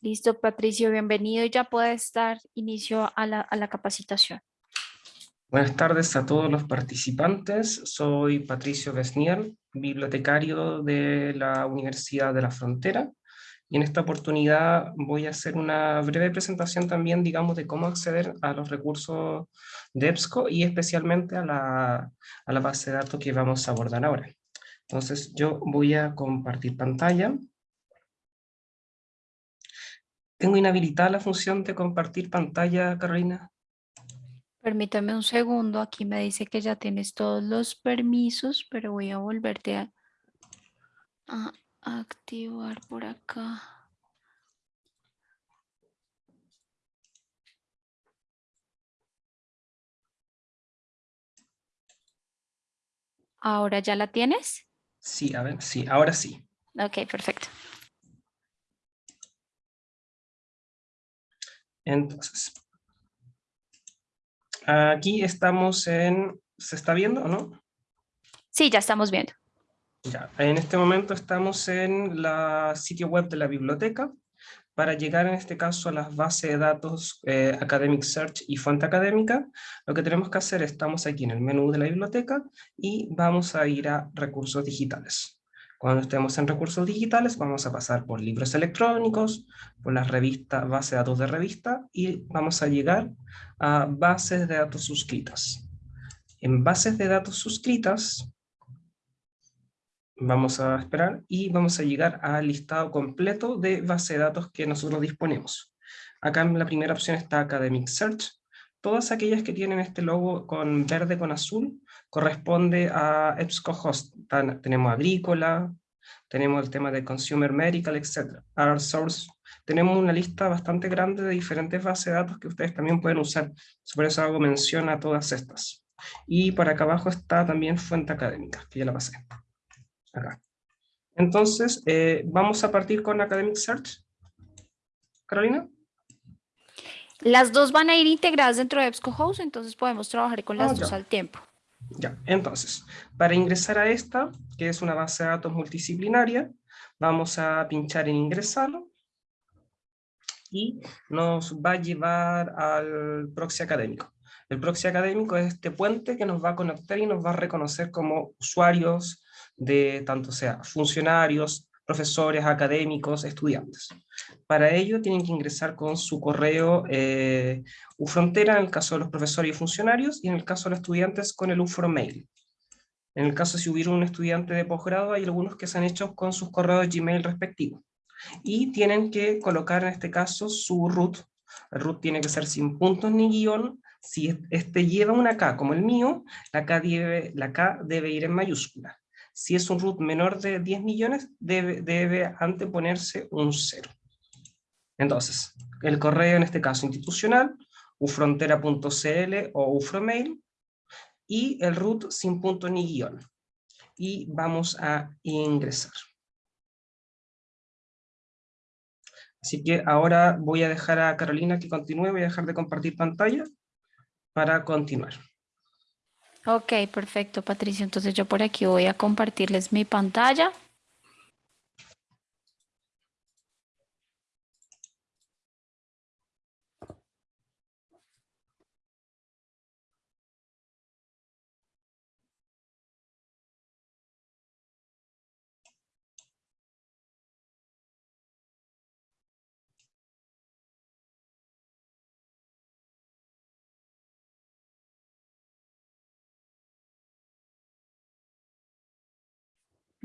Listo, Patricio, bienvenido. Ya puedes dar inicio a la, a la capacitación. Buenas tardes a todos los participantes. Soy Patricio Besnier, bibliotecario de la Universidad de la Frontera. Y en esta oportunidad voy a hacer una breve presentación también, digamos, de cómo acceder a los recursos de EBSCO y especialmente a la, a la base de datos que vamos a abordar ahora. Entonces yo voy a compartir pantalla. ¿Tengo inhabilitada la función de compartir pantalla, Carolina? Permítame un segundo, aquí me dice que ya tienes todos los permisos, pero voy a volverte a, a activar por acá. ¿Ahora ya la tienes? Sí, a ver, sí, ahora sí. Ok, perfecto. Entonces, aquí estamos en, ¿se está viendo o no? Sí, ya estamos viendo. Ya, en este momento estamos en la sitio web de la biblioteca. Para llegar en este caso a las bases de datos eh, Academic Search y Fuente Académica, lo que tenemos que hacer, estamos aquí en el menú de la biblioteca y vamos a ir a recursos digitales. Cuando estemos en recursos digitales vamos a pasar por libros electrónicos, por las revistas, base de datos de revista y vamos a llegar a bases de datos suscritas. En bases de datos suscritas vamos a esperar y vamos a llegar al listado completo de base de datos que nosotros disponemos. Acá en la primera opción está Academic Search. Todas aquellas que tienen este logo con verde con azul corresponde a EBSCOhost. Tenemos agrícola, tenemos el tema de consumer medical, etc. Our source. Tenemos una lista bastante grande de diferentes bases de datos que ustedes también pueden usar. Por eso hago mención a todas estas. Y por acá abajo está también fuente académica, que ya la pasé. Acá. Entonces, eh, vamos a partir con Academic Search. Carolina. Las dos van a ir integradas dentro de EBSCOhost, entonces podemos trabajar con las Ah, dos al tiempo. Ya, entonces, para ingresar a esta, que es una base de datos multidisciplinaria, vamos a pinchar en ingresar y nos va a llevar al proxy académico. El proxy académico es este puente que nos va a conectar y nos va a reconocer como usuarios de tanto sea funcionarios, profesores, académicos, estudiantes. Para ello tienen que ingresar con su correo eh, UFrontera en el caso de los profesores y funcionarios, y en el caso de los estudiantes con el UFROMail. En el caso si hubiera un estudiante de posgrado, hay algunos que se han hecho con sus correos Gmail respectivos. Y tienen que colocar en este caso su root. El root tiene que ser sin puntos ni guion. Si este lleva una K como el mío, la K debe, la K debe ir en mayúscula. Si es un root menor de 10 millones, debe, debe anteponerse un cero. Entonces, el correo en este caso institucional, ufrontera.cl o ufromail, y el root sin punto ni guion. Y vamos a ingresar. Así que ahora voy a dejar a Carolina que continúe, voy a dejar de compartir pantalla para continuar. Ok, perfecto, Patricio. Entonces yo por aquí voy a compartirles mi pantalla.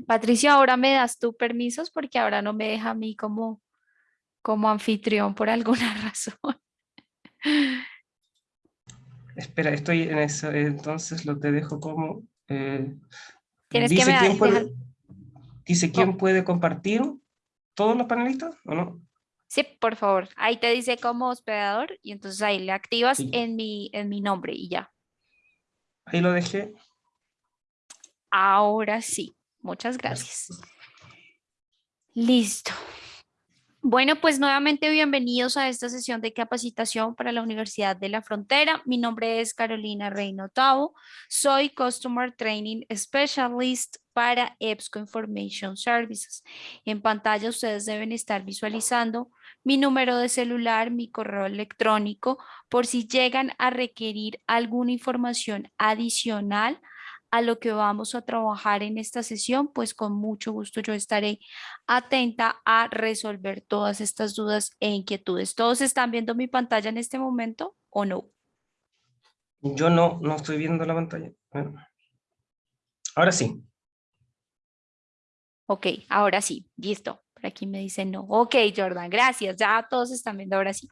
Patricio, ahora me das tú permisos porque ahora no me deja a mí como, como anfitrión por alguna razón. Espera, estoy en eso, entonces lo te dejo como... eh, Tienes que dice me quién puede, dice quién puede compartir, todos los panelistas, ¿o no? Sí, por favor. Ahí te dice como hospedador y entonces ahí le activas Sí. en mi, en mi nombre y ya. Ahí lo dejé. Ahora sí. Muchas gracias. Listo. Bueno, pues nuevamente bienvenidos a esta sesión de capacitación para la Universidad de la Frontera. Mi nombre es Carolina Reino Tavo. Soy Customer Training Specialist para EBSCO Information Services. En pantalla ustedes deben estar visualizando mi número de celular, mi correo electrónico, por si llegan a requerir alguna información adicional a lo que vamos a trabajar en esta sesión, pues con mucho gusto yo estaré atenta a resolver todas estas dudas e inquietudes. ¿Todos están viendo mi pantalla en este momento o no? Yo no, no estoy viendo la pantalla. Ahora sí. Ok, ahora sí, listo. Por aquí me dicen no. Ok, Jordan, gracias. Ya todos están viendo ahora sí.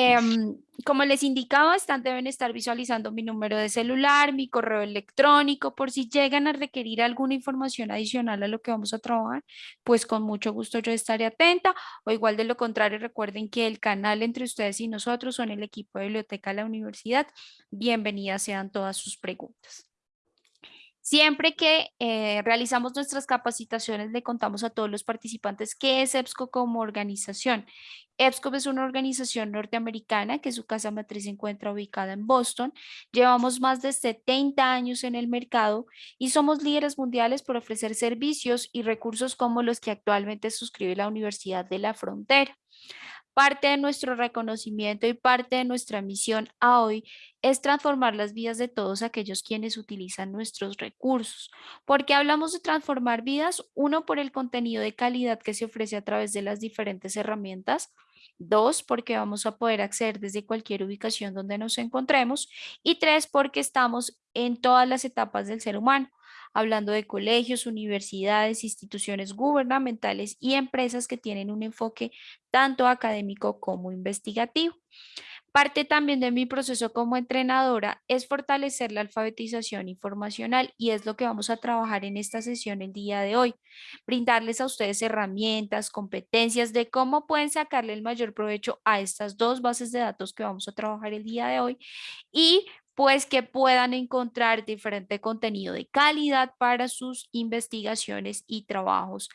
Em, como les indicaba, están, deben estar visualizando mi número de celular, mi correo electrónico, por si llegan a requerir alguna información adicional a lo que vamos a trabajar, pues con mucho gusto yo estaré atenta, o igual de lo contrario, recuerden que el canal entre ustedes y nosotros son el equipo de biblioteca de la universidad. Bienvenidas sean todas sus preguntas. Siempre que eh, realizamos nuestras capacitaciones, le contamos a todos los participantes qué es EBSCO como organización. EBSCO es una organización norteamericana que su casa matriz se encuentra ubicada en Boston. Llevamos más de 70 años en el mercado y somos líderes mundiales por ofrecer servicios y recursos como los que actualmente suscribe la Universidad de la Frontera. Parte de nuestro reconocimiento y parte de nuestra misión a hoy es transformar las vidas de todos aquellos quienes utilizan nuestros recursos. ¿Por qué hablamos de transformar vidas? Uno, por el contenido de calidad que se ofrece a través de las diferentes herramientas. Dos, porque vamos a poder acceder desde cualquier ubicación donde nos encontremos. Y tres, porque estamos en todas las etapas del ser humano hablando de colegios, universidades, instituciones gubernamentales y empresas que tienen un enfoque tanto académico como investigativo. Parte también de mi proceso como entrenadora es fortalecer la alfabetización informacional y es lo que vamos a trabajar en esta sesión el día de hoy. Brindarles a ustedes herramientas, competencias de cómo pueden sacarle el mayor provecho a estas dos bases de datos que vamos a trabajar el día de hoy y pues que puedan encontrar diferente contenido de calidad para sus investigaciones y trabajos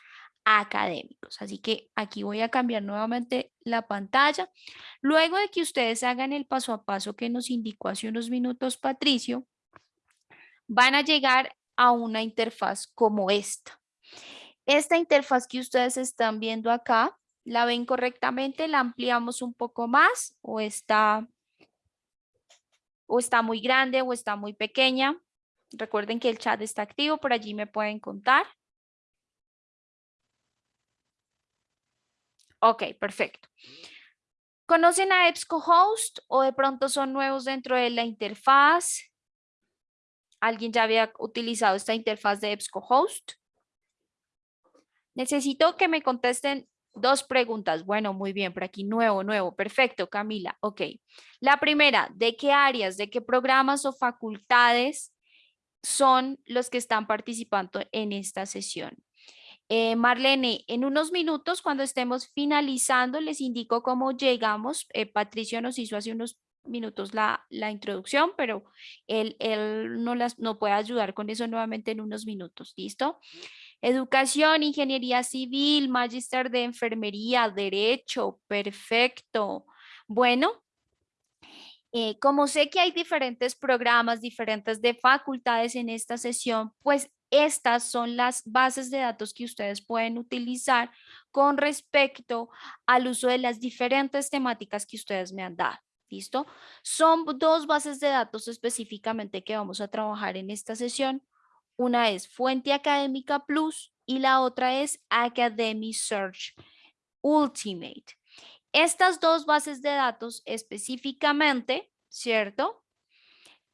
académicos. Así que aquí voy a cambiar nuevamente la pantalla. Luego de que ustedes hagan el paso a paso que nos indicó hace unos minutos Patricio, van a llegar a una interfaz como esta. Esta interfaz que ustedes están viendo acá, ¿la ven correctamente? ¿La ampliamos un poco más o está o está muy grande o está muy pequeña. Recuerden que el chat está activo, por allí me pueden contar. Ok, perfecto. ¿Conocen a EBSCOhost o de pronto son nuevos dentro de la interfaz? ¿Alguien ya había utilizado esta interfaz de EBSCOhost? Necesito que me contesten Dos preguntas. Bueno, muy bien, por aquí nuevo, nuevo. Perfecto, Camila. Ok. La primera, ¿de qué áreas, de qué programas o facultades son los que están participando en esta sesión? Eh, Marlene, en unos minutos, cuando estemos finalizando, les indico cómo llegamos. Eh, Patricio nos hizo hace unos minutos la, la introducción, pero él, él no, las, no puede ayudar con eso nuevamente en unos minutos. ¿Listo? Educación, ingeniería civil, magister de enfermería, derecho, perfecto. Bueno, eh, como sé que hay diferentes programas, diferentes de facultades en esta sesión, pues estas son las bases de datos que ustedes pueden utilizar con respecto al uso de las diferentes temáticas que ustedes me han dado. ¿Listo? Son dos bases de datos específicamente que vamos a trabajar en esta sesión. Una es Fuente Académica Plus y la otra es Academy Search Ultimate. Estas dos bases de datos específicamente, ¿cierto?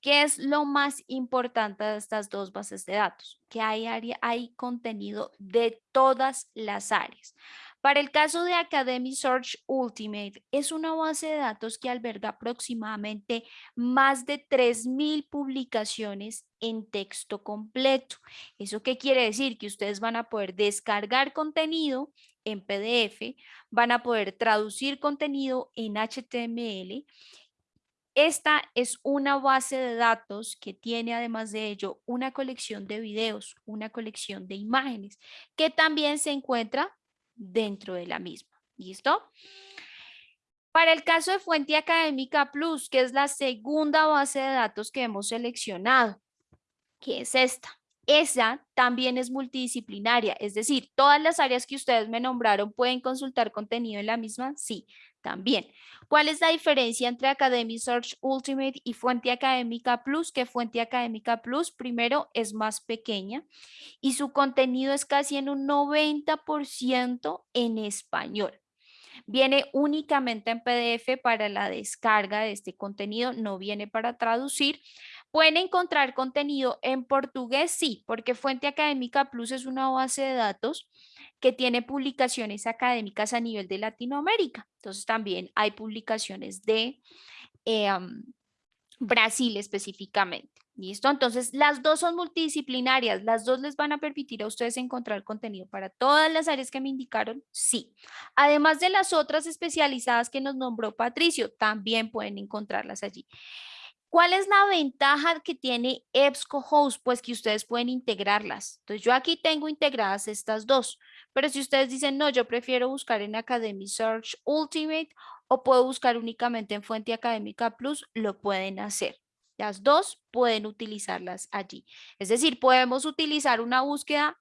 ¿Qué es lo más importante de estas dos bases de datos? Que hay, área, hay contenido de todas las áreas. Para el caso de Academy Search Ultimate, es una base de datos que alberga aproximadamente más de 3.000 publicaciones en texto completo. ¿Eso qué quiere decir? Que ustedes van a poder descargar contenido en PDF, van a poder traducir contenido en HTML. Esta es una base de datos que tiene además de ello una colección de videos, una colección de imágenes, que también se encuentra dentro de la misma. ¿Listo? Para el caso de Fuente Académica Plus, que es la segunda base de datos que hemos seleccionado, que es esta. Esa también es multidisciplinaria, es decir, todas las áreas que ustedes me nombraron pueden consultar contenido en la misma, sí, también. ¿Cuál es la diferencia entre Academy Search Ultimate y Fuente Académica Plus? Que Fuente Académica Plus, primero, es más pequeña y su contenido es casi en un 90% en español. Viene únicamente en PDF para la descarga de este contenido, no viene para traducir. Pueden encontrar contenido en portugués, sí, porque Fuente Académica Plus es una base de datos que tiene publicaciones académicas a nivel de Latinoamérica. Entonces también hay publicaciones de eh, Brasil específicamente. ¿Listo? Entonces, las dos son multidisciplinarias, las dos les van a permitir a ustedes encontrar contenido para todas las áreas que me indicaron, sí. Además de las otras especializadas que nos nombró Patricio, también pueden encontrarlas allí. ¿Cuál es la ventaja que tiene EBSCOhost? Pues que ustedes pueden integrarlas. Entonces, yo aquí tengo integradas estas dos, pero si ustedes dicen, no, yo prefiero buscar en Academy Search Ultimate o puedo buscar únicamente en Fuente Académica Plus, lo pueden hacer. Las dos pueden utilizarlas allí. Es decir, podemos utilizar una búsqueda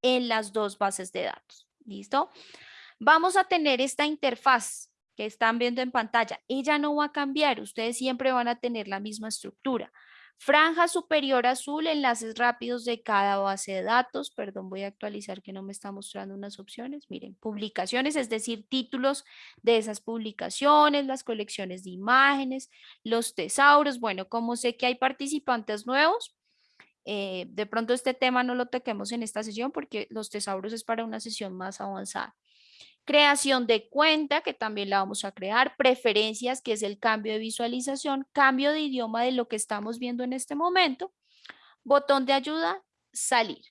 en las dos bases de datos. ¿Listo? Vamos a tener esta interfaz que están viendo en pantalla. Ella no va a cambiar. Ustedes siempre van a tener la misma estructura. Franja superior azul, enlaces rápidos de cada base de datos. Perdón, voy a actualizar que no me está mostrando unas opciones. Miren, publicaciones, es decir, títulos de esas publicaciones, las colecciones de imágenes, los tesauros. Bueno, como sé que hay participantes nuevos, eh, de pronto este tema no lo toquemos en esta sesión porque los tesauros es para una sesión más avanzada creación de cuenta, que también la vamos a crear, preferencias, que es el cambio de visualización, cambio de idioma de lo que estamos viendo en este momento, botón de ayuda, salir.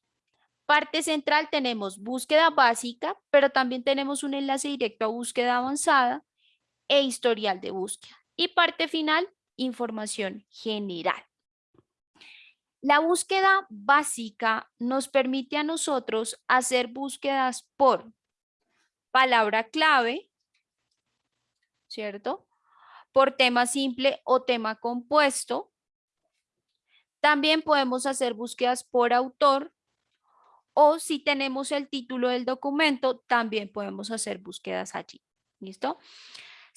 Parte central tenemos búsqueda básica, pero también tenemos un enlace directo a búsqueda avanzada e historial de búsqueda. Y parte final, información general. La búsqueda básica nos permite a nosotros hacer búsquedas por palabra clave, ¿cierto? Por tema simple o tema compuesto. También podemos hacer búsquedas por autor o si tenemos el título del documento, también podemos hacer búsquedas allí. ¿Listo?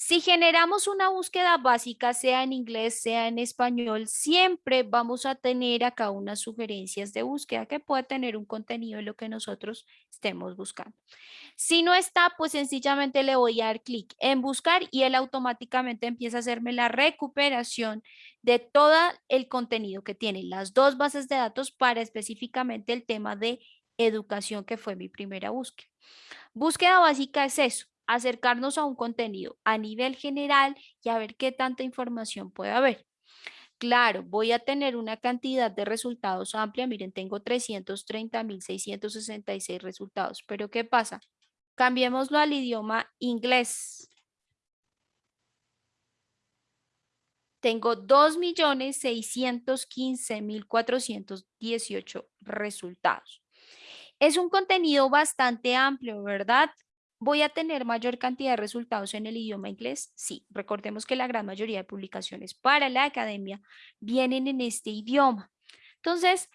Si generamos una búsqueda básica, sea en inglés, sea en español, siempre vamos a tener acá unas sugerencias de búsqueda que puede tener un contenido de lo que nosotros estemos buscando. Si no está, pues sencillamente le voy a dar clic en buscar y él automáticamente empieza a hacerme la recuperación de todo el contenido que tienen las dos bases de datos para específicamente el tema de educación que fue mi primera búsqueda. Búsqueda básica es eso, acercarnos a un contenido a nivel general y a ver qué tanta información puede haber. Claro, voy a tener una cantidad de resultados amplia. Miren, tengo 330.666 resultados. Pero ¿qué pasa? Cambiémoslo al idioma inglés. Tengo 2.615.418 resultados. Es un contenido bastante amplio, ¿verdad? ¿Voy a tener mayor cantidad de resultados en el idioma inglés? Sí, recordemos que la gran mayoría de publicaciones para la academia vienen en este idioma. Entonces,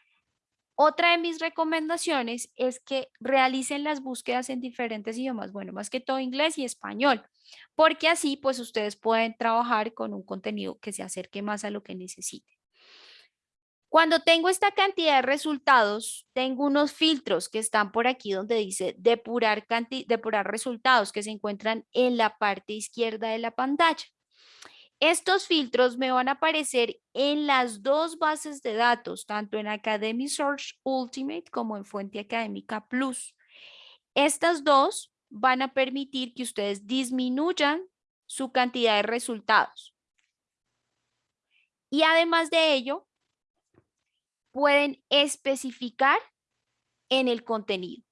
otra de mis recomendaciones es que realicen las búsquedas en diferentes idiomas, bueno, más que todo inglés y español, porque así pues ustedes pueden trabajar con un contenido que se acerque más a lo que necesiten. Cuando tengo esta cantidad de resultados, tengo unos filtros que están por aquí donde dice depurar, resultados que se encuentran en la parte izquierda de la pantalla. Estos filtros me van a aparecer en las dos bases de datos, tanto en Academy Search Ultimate como en Fuente Académica Plus. Estas dos van a permitir que ustedes disminuyan su cantidad de resultados. Y además de ello, pueden especificar en el contenido.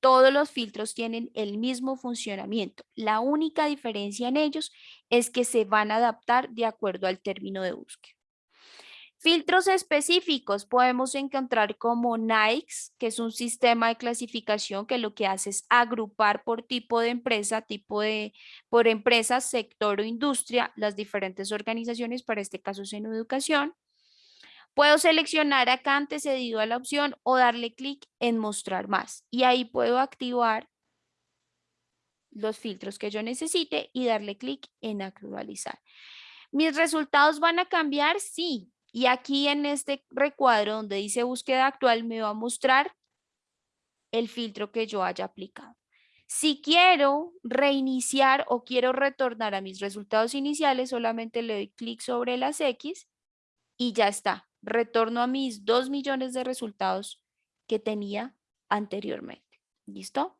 Todos los filtros tienen el mismo funcionamiento. La única diferencia en ellos es que se van a adaptar de acuerdo al término de búsqueda. Filtros específicos podemos encontrar como NICE, que es un sistema de clasificación que lo que hace es agrupar por tipo de empresa, tipo de, por empresa, sector o industria, las diferentes organizaciones, para este caso es en educación. Puedo seleccionar acá antecedido a la opción o darle clic en mostrar más. Y ahí puedo activar los filtros que yo necesite y darle clic en actualizar. ¿Mis resultados van a cambiar? Sí. Y aquí en este recuadro donde dice búsqueda actual me va a mostrar el filtro que yo haya aplicado. Si quiero reiniciar o quiero retornar a mis resultados iniciales, solamente le doy clic sobre las X y ya está. Retorno a mis 2 millones de resultados que tenía anteriormente. ¿Listo?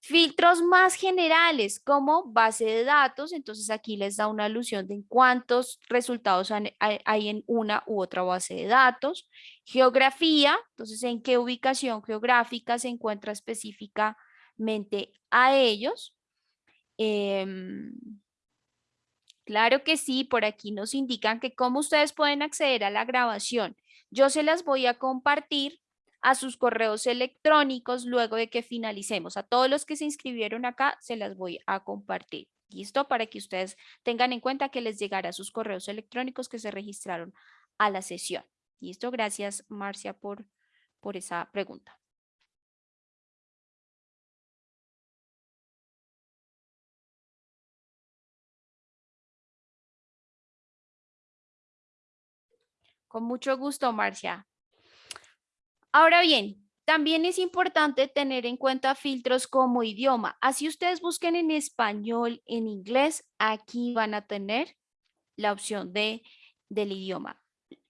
Filtros más generales como base de datos, entonces aquí les da una alusión de cuántos resultados hay en una u otra base de datos. Geografía, entonces en qué ubicación geográfica se encuentra específicamente a ellos. Em, claro que sí, por aquí nos indican que cómo ustedes pueden acceder a la grabación. Yo se las voy a compartir a sus correos electrónicos luego de que finalicemos. A todos los que se inscribieron acá se las voy a compartir. ¿Listo? Para que ustedes tengan en cuenta que les llegará sus correos electrónicos que se registraron a la sesión. ¿Listo? Gracias, Marcia, por, por esa pregunta. Con mucho gusto, Marcia. Ahora bien, también es importante tener en cuenta filtros como idioma. Así ustedes busquen en español, en inglés, aquí van a tener la opción de, del idioma.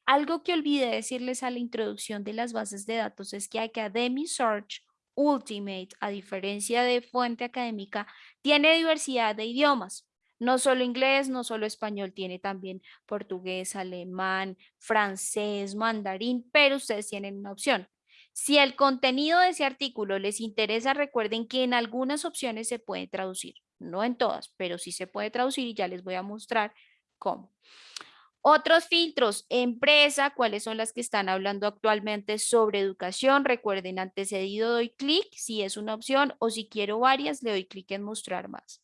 Algo que olvidé decirles a la introducción de las bases de datos es que Academy Search Ultimate, a diferencia de fuente académica, tiene diversidad de idiomas. No solo inglés, no solo español, tiene también portugués, alemán, francés, mandarín, pero ustedes tienen una opción. Si el contenido de ese artículo les interesa, recuerden que en algunas opciones se puede traducir, no en todas, pero sí se puede traducir y ya les voy a mostrar cómo. Otros filtros, empresa, cuáles son las que están hablando actualmente sobre educación. Recuerden, antecedido doy clic si es una opción o si quiero varias, le doy clic en mostrar más.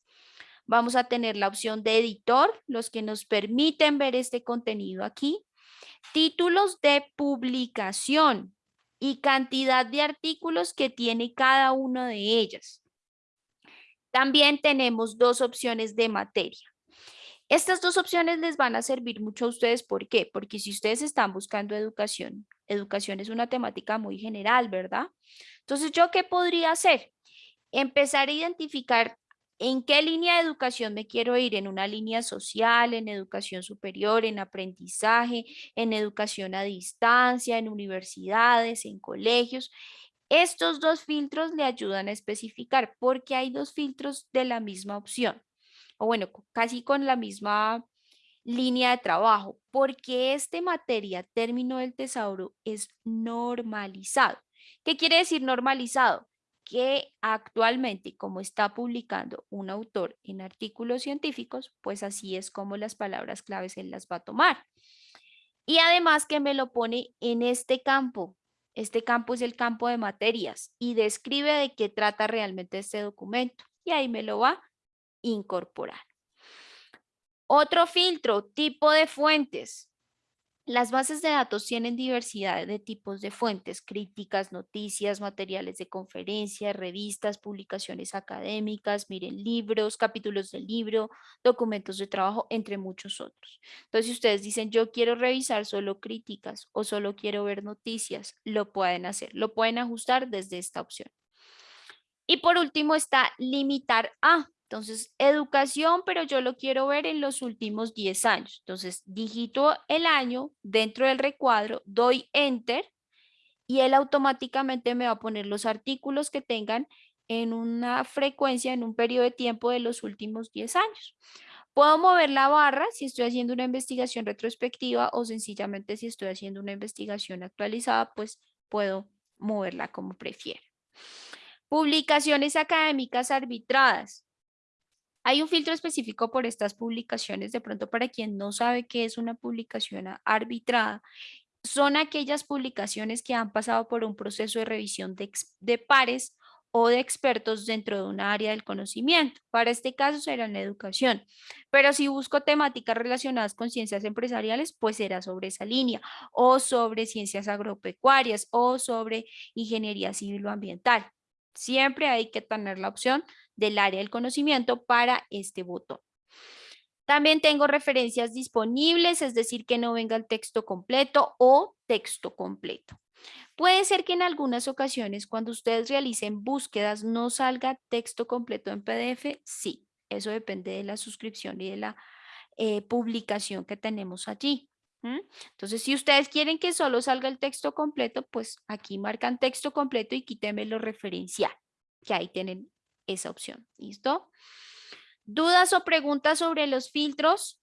Vamos a tener la opción de editor, los que nos permiten ver este contenido aquí. Títulos de publicación y cantidad de artículos que tiene cada una de ellas. También tenemos dos opciones de materia. Estas dos opciones les van a servir mucho a ustedes. ¿Por qué? Porque si ustedes están buscando educación, educación es una temática muy general, ¿verdad? Entonces, ¿yo qué podría hacer? Empezar a identificar ¿En qué línea de educación me quiero ir? ¿En una línea social, en educación superior, en aprendizaje, en educación a distancia, en universidades, en colegios? Estos dos filtros le ayudan a especificar porque hay dos filtros de la misma opción, o bueno, casi con la misma línea de trabajo, porque este materia, término del tesauro, es normalizado. ¿Qué quiere decir normalizado? Que actualmente, como está publicando un autor en artículos científicos, pues así es como las palabras claves él las va a tomar. Y además que me lo pone en este campo. Este campo es el campo de materias y describe de qué trata realmente este documento. Y ahí me lo va a incorporar. Otro filtro, tipo de fuentes. Las bases de datos tienen diversidad de tipos de fuentes, críticas, noticias, materiales de conferencias, revistas, publicaciones académicas, miren, libros, capítulos del libro, documentos de trabajo, entre muchos otros. Entonces, si ustedes dicen, yo quiero revisar solo críticas o solo quiero ver noticias, lo pueden hacer, lo pueden ajustar desde esta opción. Y por último está limitar a. Entonces, educación, pero yo lo quiero ver en los últimos 10 años. Entonces, digito el año dentro del recuadro, doy Enter y él automáticamente me va a poner los artículos que tengan en una frecuencia, en un periodo de tiempo de los últimos 10 años. Puedo mover la barra si estoy haciendo una investigación retrospectiva o sencillamente si estoy haciendo una investigación actualizada, pues puedo moverla como prefiera. Publicaciones académicas arbitradas. Hay un filtro específico por estas publicaciones, de pronto para quien no sabe qué es una publicación arbitrada, son aquellas publicaciones que han pasado por un proceso de revisión de, pares o de expertos dentro de un área del conocimiento. Para este caso será en educación. Pero si busco temáticas relacionadas con ciencias empresariales, pues será sobre esa línea o sobre ciencias agropecuarias o sobre ingeniería civil o ambiental. Siempre hay que tener la opción del área del conocimiento para este botón. También tengo referencias disponibles, es decir, que no venga el texto completo o texto completo. Puede ser que en algunas ocasiones cuando ustedes realicen búsquedas no salga texto completo en PDF. Sí, eso depende de la suscripción y de la eh, publicación que tenemos allí. Entonces, si ustedes quieren que solo salga el texto completo, pues aquí marcan texto completo y quítenme lo referencial, que ahí tienen esa opción. ¿Listo? ¿Dudas o preguntas sobre los filtros?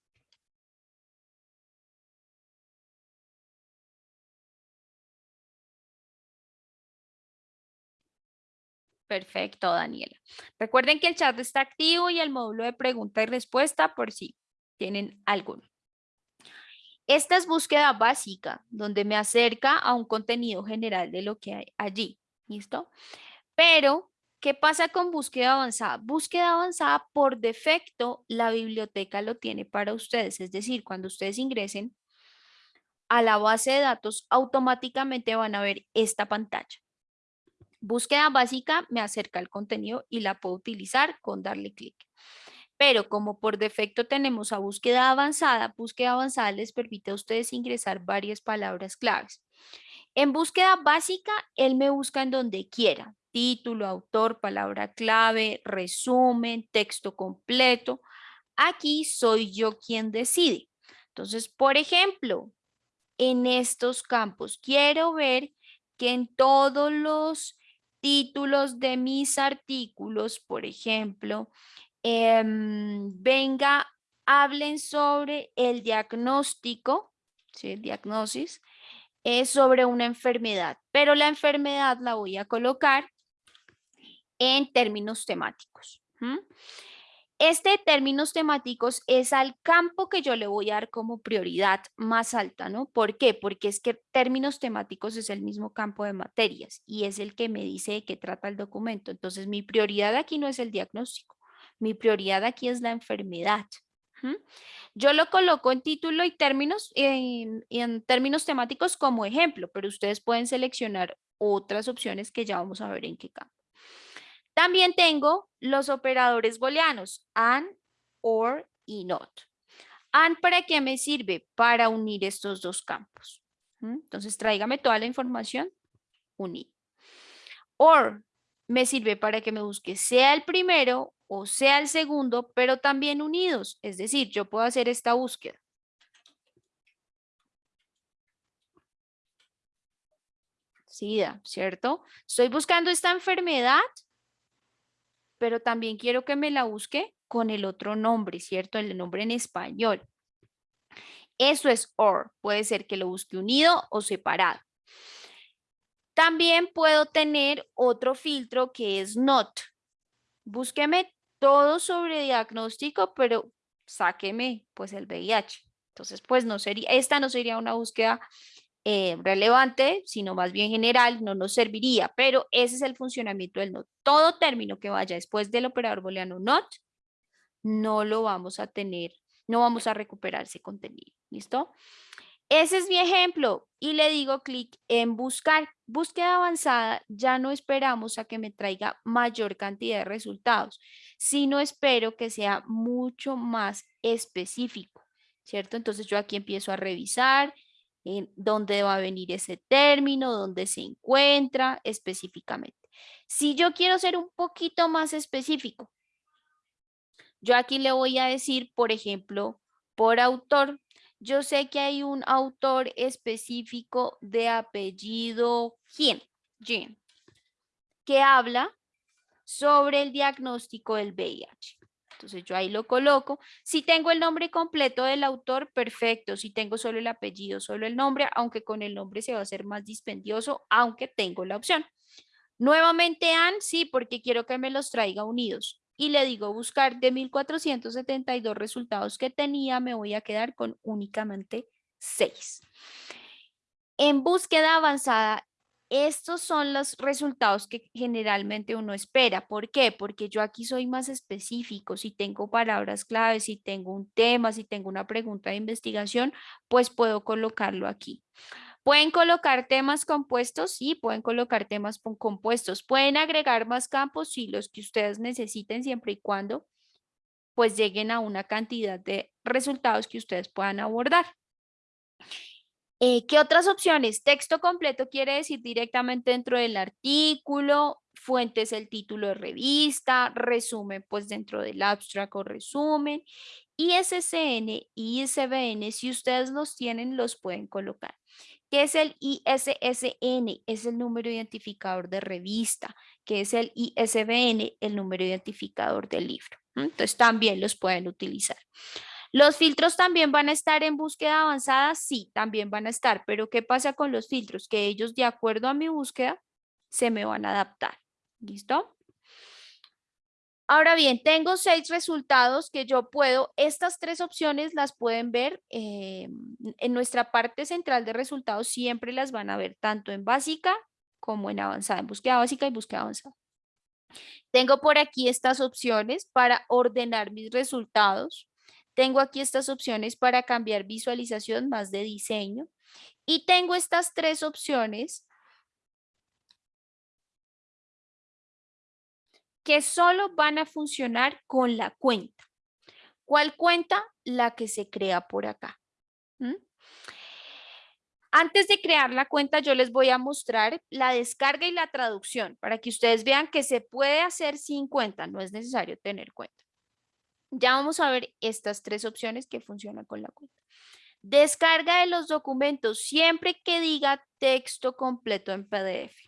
Perfecto, Daniela. Recuerden que el chat está activo y el módulo de pregunta y respuesta por si tienen alguno. Esta es búsqueda básica, donde me acerca a un contenido general de lo que hay allí. ¿Listo? Pero, ¿qué pasa con búsqueda avanzada? Búsqueda avanzada, por defecto, la biblioteca lo tiene para ustedes. Es decir, cuando ustedes ingresen a la base de datos, automáticamente van a ver esta pantalla. Búsqueda básica me acerca al contenido y la puedo utilizar con darle clic. Pero como por defecto tenemos a búsqueda avanzada, búsqueda avanzada les permite a ustedes ingresar varias palabras claves. En búsqueda básica, él me busca en donde quiera. Título, autor, palabra clave, resumen, texto completo. Aquí soy yo quien decide. Entonces, por ejemplo, en estos campos, quiero ver que en todos los títulos de mis artículos, por ejemplo, em, venga, hablen sobre el diagnóstico, ¿sí? diagnosis, es sobre una enfermedad, pero la enfermedad la voy a colocar en términos temáticos. Este términos temáticos es al campo que yo le voy a dar como prioridad más alta, ¿no? ¿Por qué? Porque es que términos temáticos es el mismo campo de materias y es el que me dice de qué trata el documento. Entonces, mi prioridad aquí no es el diagnóstico, mi prioridad aquí es la enfermedad. Yo lo coloco en título y términos, en, términos temáticos como ejemplo, pero ustedes pueden seleccionar otras opciones que ya vamos a ver en qué campo. También tengo los operadores booleanos, and, or y not. And, ¿para qué me sirve? Para unir estos dos campos. Entonces, tráigame toda la información, unir. Or, me sirve para que me busque sea el primero o sea el segundo, pero también unidos. Es decir, yo puedo hacer esta búsqueda. SIDA, ¿cierto? Estoy buscando esta enfermedad pero también quiero que me la busque con el otro nombre, ¿cierto? El nombre en español. Eso es OR, puede ser que lo busque unido o separado. También puedo tener otro filtro que es NOT. Búsqueme todo sobre diagnóstico, pero sáqueme pues el VIH. Entonces, pues no sería, esta no sería una búsqueda eh, relevante, sino más bien general, no nos serviría, pero ese es el funcionamiento del NOT. Todo término que vaya después del operador booleano NOT, no lo vamos a tener, no vamos a recuperar ese contenido, ¿listo? Ese es mi ejemplo y le digo clic en buscar. Búsqueda avanzada, ya no esperamos a que me traiga mayor cantidad de resultados, sino espero que sea mucho más específico, ¿cierto? Entonces yo aquí empiezo a revisar, dónde va a venir ese término, dónde se encuentra específicamente. Si yo quiero ser un poquito más específico, yo aquí le voy a decir, por ejemplo, por autor. Yo sé que hay un autor específico de apellido Jim que habla sobre el diagnóstico del VIH. Entonces yo ahí lo coloco. Si tengo el nombre completo del autor, perfecto. Si tengo solo el apellido, solo el nombre, aunque con el nombre se va a hacer más dispendioso, aunque tengo la opción. Nuevamente AN, sí, porque quiero que me los traiga unidos. Y le digo buscar de 1472 resultados que tenía, me voy a quedar con únicamente 6. En búsqueda avanzada, estos son los resultados que generalmente uno espera. ¿Por qué? Porque yo aquí soy más específico. Si tengo palabras claves, si tengo un tema, si tengo una pregunta de investigación, pues puedo colocarlo aquí. ¿Pueden colocar temas compuestos? Sí, pueden colocar temas compuestos. ¿Pueden agregar más campos? Sí, los que ustedes necesiten siempre y cuando pues lleguen a una cantidad de resultados que ustedes puedan abordar. Eh, ¿Qué otras opciones? Texto completo quiere decir directamente dentro del artículo, fuentes el título de revista, resumen pues dentro del abstract o resumen, ISSN y ISBN, si ustedes los tienen, los pueden colocar. ¿Qué es el ISSN? Es el número identificador de revista. ¿Qué es el ISBN? El número identificador del libro. Entonces también los pueden utilizar. ¿Los filtros también van a estar en búsqueda avanzada? Sí, también van a estar, pero ¿qué pasa con los filtros? Que ellos, de acuerdo a mi búsqueda, se me van a adaptar. ¿Listo? Ahora bien, tengo seis resultados que yo puedo, estas tres opciones las pueden ver eh, en nuestra parte central de resultados, siempre las van a ver tanto en básica como en avanzada, en búsqueda básica y búsqueda avanzada. Tengo por aquí estas opciones para ordenar mis resultados. Tengo aquí estas opciones para cambiar visualización más de diseño. Y tengo estas tres opciones que solo van a funcionar con la cuenta. ¿Cuál cuenta? La que se crea por acá. Antes de crear la cuenta, yo les voy a mostrar la descarga y la traducción para que ustedes vean que se puede hacer sin cuenta, no es necesario tener cuenta. Ya vamos a ver estas tres opciones que funcionan con la cuenta. Descarga de los documentos siempre que diga texto completo en PDF.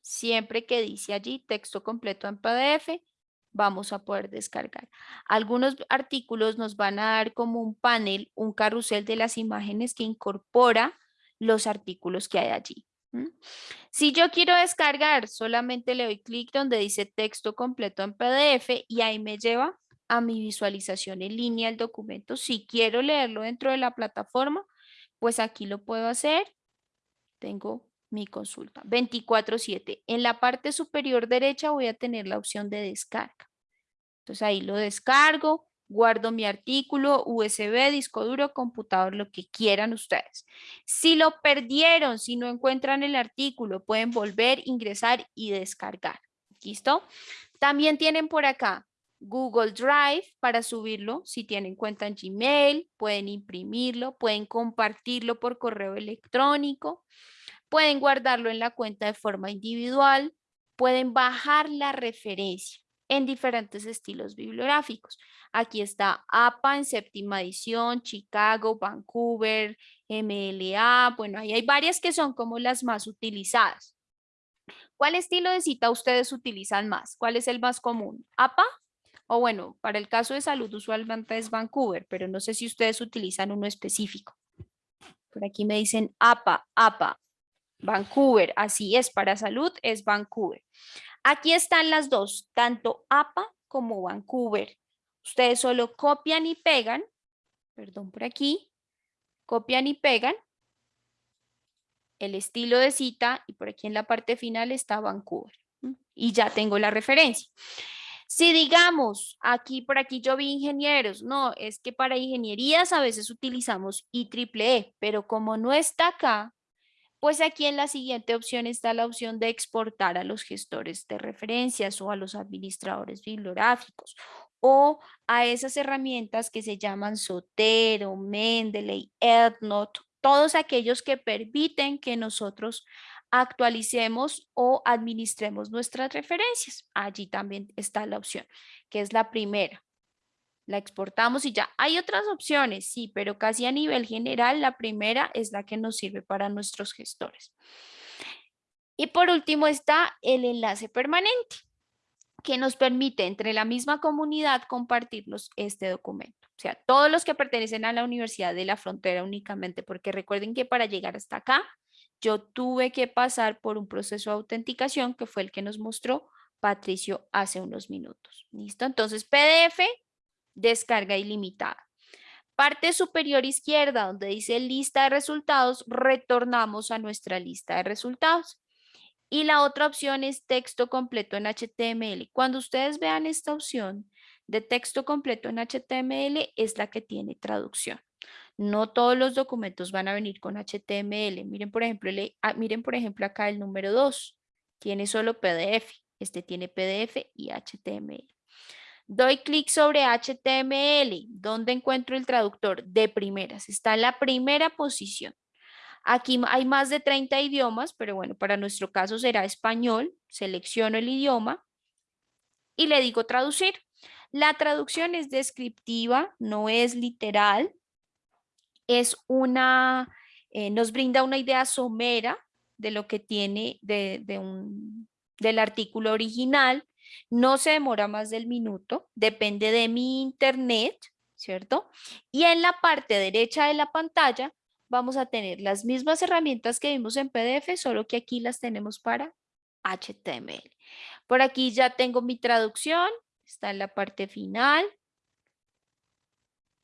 Siempre que dice allí texto completo en PDF, vamos a poder descargar. Algunos artículos nos van a dar como un panel, un carrusel de las imágenes que incorpora los artículos que hay allí. Si yo quiero descargar, solamente le doy clic donde dice texto completo en PDF y ahí me lleva a mi visualización en línea el documento. Si quiero leerlo dentro de la plataforma, pues aquí lo puedo hacer. Tengo mi consulta 24/7. En la parte superior derecha voy a tener la opción de descarga. Entonces ahí lo descargo, guardo mi artículo, USB, disco duro, computador, lo que quieran ustedes. Si lo perdieron, si no encuentran el artículo, pueden volver, ingresar y descargar. ¿Listo? También tienen por acá Google Drive para subirlo. Si tienen cuenta en Gmail, pueden imprimirlo, pueden compartirlo por correo electrónico, pueden guardarlo en la cuenta de forma individual, pueden bajar la referencia en diferentes estilos bibliográficos. Aquí está APA en séptima edición, Chicago, Vancouver, MLA, bueno, ahí hay varias que son como las más utilizadas. ¿Cuál estilo de cita ustedes utilizan más? ¿Cuál es el más común? ¿APA? O bueno, para el caso de salud usualmente es Vancouver, pero no sé si ustedes utilizan uno específico. Por aquí me dicen APA, APA, Vancouver, así es, para salud es Vancouver. Aquí están las dos, tanto APA como Vancouver. Ustedes solo copian y pegan, perdón por aquí, copian y pegan el estilo de cita y por aquí en la parte final está Vancouver. Y ya tengo la referencia. Si digamos, aquí por aquí yo vi ingenieros, no, es que para ingenierías a veces utilizamos IEEE, pero como no está acá, pues aquí en la siguiente opción está la opción de exportar a los gestores de referencias o a los administradores bibliográficos o a esas herramientas que se llaman Sotero, Mendeley, EndNote, todos aquellos que permiten que nosotros actualicemos o administremos nuestras referencias. Allí también está la opción, que es la primera. La exportamos y ya. Hay otras opciones, sí, pero casi a nivel general la primera es la que nos sirve para nuestros gestores. Y por último está el enlace permanente, que nos permite entre la misma comunidad compartirnos este documento. O sea, todos los que pertenecen a la Universidad de la Frontera únicamente, porque recuerden que para llegar hasta acá yo tuve que pasar por un proceso de autenticación que fue el que nos mostró Patricio hace unos minutos. ¿Listo? Entonces, PDF, descarga ilimitada. parte superior izquierda, donde dice lista de resultados, retornamos a nuestra lista de resultados. Y la otra opción es texto completo en HTML. Cuando ustedes vean esta opción de texto completo en HTML, es la que tiene traducción. No todos los documentos van a venir con HTML. Miren, por ejemplo, ah, miren, por ejemplo acá el número 2. Tiene solo PDF. Este tiene PDF y HTML. Doy clic sobre HTML. ¿Dónde encuentro el traductor? De primeras. Está en la primera posición. Aquí hay más de 30 idiomas, pero bueno, para nuestro caso será español. Selecciono el idioma y le digo traducir. La traducción es descriptiva, no es literal. Es una, eh, nos brinda una idea somera de lo que tiene de, un, del artículo original. No se demora más del minuto, depende de mi internet, ¿cierto? Y en la parte derecha de la pantalla vamos a tener las mismas herramientas que vimos en PDF, solo que aquí las tenemos para HTML. Por aquí ya tengo mi traducción, está en la parte final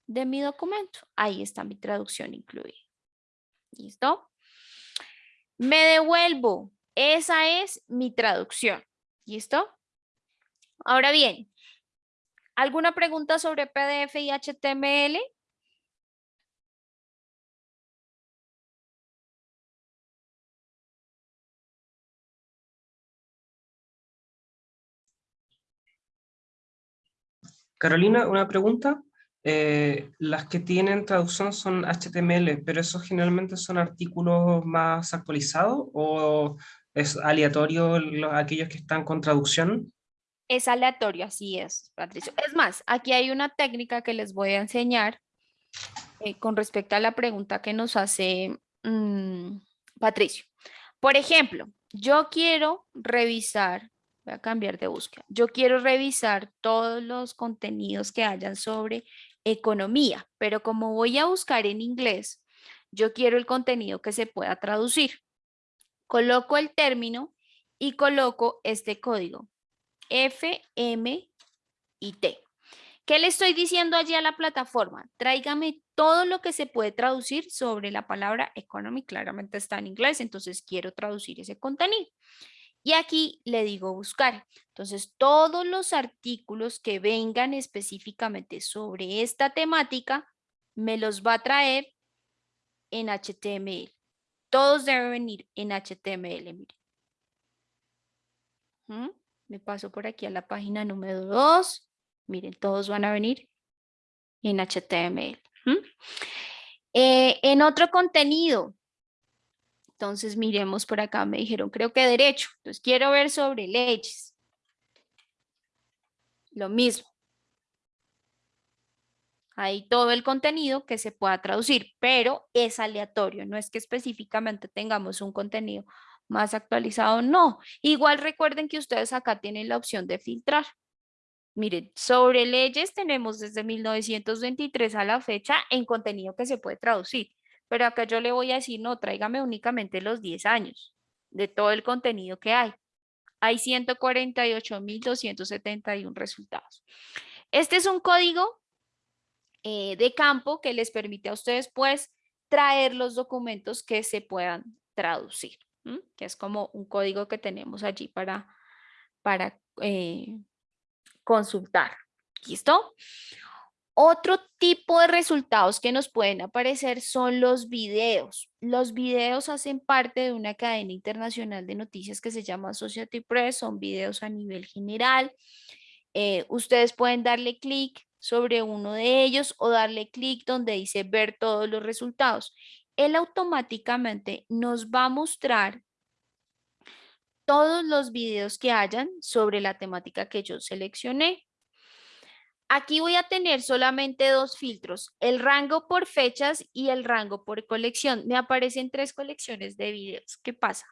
de mi documento. Ahí está mi traducción incluida. ¿Listo? Me devuelvo. Esa es mi traducción. ¿Listo? Ahora bien, ¿alguna pregunta sobre PDF y HTML? Carolina, una pregunta. Eh, las que tienen traducción son HTML, pero esos generalmente son artículos más actualizados o es aleatorio aquellos que están con traducción? Es aleatorio, así es, Patricio. Es más, aquí hay una técnica que les voy a enseñar eh, con respecto a la pregunta que nos hace mm, Patricio. Por ejemplo, yo quiero revisar Voy a cambiar de búsqueda. Yo quiero revisar todos los contenidos que hayan sobre economía, pero como voy a buscar en inglés, yo quiero el contenido que se pueda traducir. Coloco el término y coloco este código F, M y T. ¿Qué le estoy diciendo allí a la plataforma? Tráigame todo lo que se puede traducir sobre la palabra economy. Claramente está en inglés, entonces quiero traducir ese contenido. Y aquí le digo buscar. Entonces, todos los artículos que vengan específicamente sobre esta temática, me los va a traer en HTML. Todos deben venir en HTML, miren. ¿Mm? Me paso por aquí a la página número 2. Miren, todos van a venir en HTML. Eh, en otro contenido, entonces miremos por acá, me dijeron, creo que derecho. Entonces quiero ver sobre leyes. Lo mismo. Hay todo el contenido que se pueda traducir, pero es aleatorio. No es que específicamente tengamos un contenido más actualizado, no. Igual recuerden que ustedes acá tienen la opción de filtrar. Miren, sobre leyes tenemos desde 1923 a la fecha en contenido que se puede traducir. Pero acá yo le voy a decir, no, tráigame únicamente los 10 años de todo el contenido que hay. Hay 148.271 resultados. Este es un código eh, de campo que les permite a ustedes, pues, traer los documentos que se puedan traducir, que es como un código que tenemos allí para, para eh, consultar. ¿Listo? Otro tipo de resultados que nos pueden aparecer son los videos. Los videos hacen parte de una cadena internacional de noticias que se llama Associated Press, son videos a nivel general. Eh, ustedes pueden darle clic sobre uno de ellos o darle clic donde dice ver todos los resultados. Él automáticamente nos va a mostrar todos los videos que hayan sobre la temática que yo seleccioné. Aquí voy a tener solamente dos filtros, el rango por fechas y el rango por colección. Me aparecen tres colecciones de videos. ¿Qué pasa?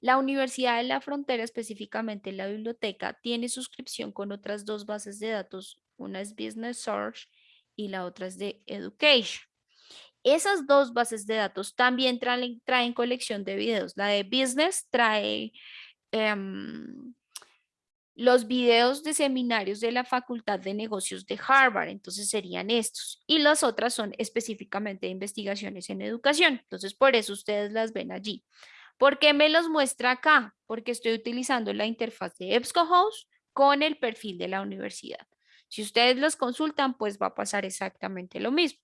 La Universidad de la Frontera, específicamente la biblioteca, tiene suscripción con otras dos bases de datos. Una es Business Search y la otra es de Education. Esas dos bases de datos también traen, colección de videos. La de Business trae... Em, los videos de seminarios de la Facultad de Negocios de Harvard, entonces serían estos. Y las otras son específicamente de investigaciones en educación, entonces por eso ustedes las ven allí. ¿Por qué me los muestra acá? Porque estoy utilizando la interfaz de EBSCOhost con el perfil de la universidad. Si ustedes los consultan, pues va a pasar exactamente lo mismo.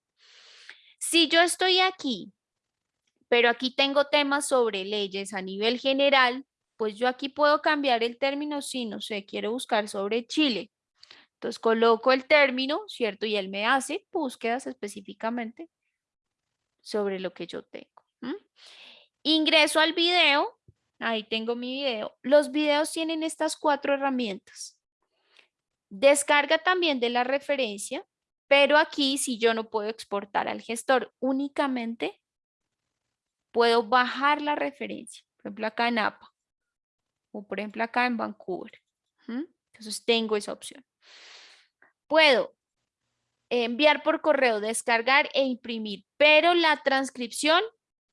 Si yo estoy aquí, pero aquí tengo temas sobre leyes a nivel general, pues yo aquí puedo cambiar el término si, no sé, quiero buscar sobre Chile. Entonces coloco el término, ¿cierto? Y él me hace búsquedas específicamente sobre lo que yo tengo. Ingreso al video, ahí tengo mi video. Los videos tienen estas cuatro herramientas. Descarga también de la referencia, pero aquí si yo no puedo exportar al gestor, únicamente puedo bajar la referencia. Por ejemplo, acá en APA o por ejemplo acá en Vancouver. Entonces tengo esa opción. Puedo enviar por correo, descargar e imprimir, pero la transcripción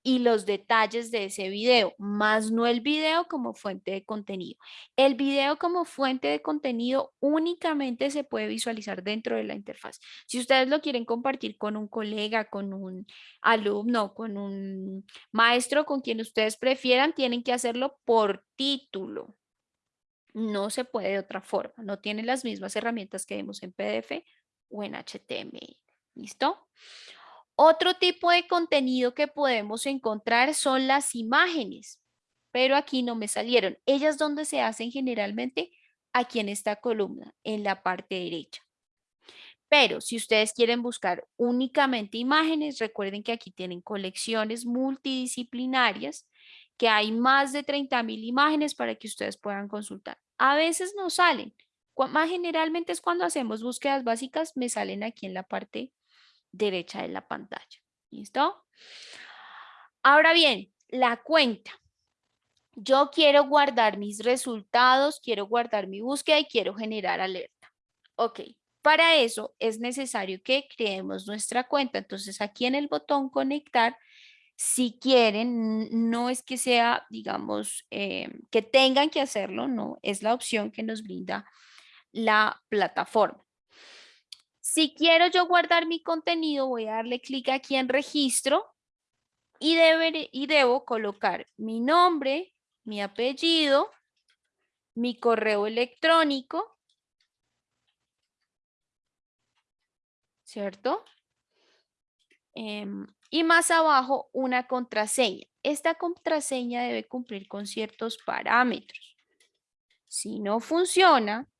y los detalles de ese video, más no el video como fuente de contenido. El video como fuente de contenido únicamente se puede visualizar dentro de la interfaz. Si ustedes lo quieren compartir con un colega, con un alumno, con un maestro, con quien ustedes prefieran, tienen que hacerlo por título. No se puede de otra forma, no tiene las mismas herramientas que vemos en PDF o en HTML. ¿Listo? Otro tipo de contenido que podemos encontrar son las imágenes, pero aquí no me salieron. Ellas donde se hacen generalmente aquí en esta columna, en la parte derecha. Pero si ustedes quieren buscar únicamente imágenes, recuerden que aquí tienen colecciones multidisciplinarias, que hay más de 30 mil imágenes para que ustedes puedan consultar. A veces no salen, más generalmente es cuando hacemos búsquedas básicas, me salen aquí en la parte derecha de la pantalla. ¿Listo? Ahora bien, la cuenta. Yo quiero guardar mis resultados, quiero guardar mi búsqueda y quiero generar alerta. Ok, para eso es necesario que creemos nuestra cuenta. Entonces aquí en el botón conectar, si quieren, no es que sea, digamos, eh, que tengan que hacerlo, no, es la opción que nos brinda la plataforma. Si quiero yo guardar mi contenido, voy a darle clic aquí en registro y, y debo colocar mi nombre, mi apellido, mi correo electrónico, ¿cierto? Em, y más abajo una contraseña. Esta contraseña debe cumplir con ciertos parámetros. Si no funciona,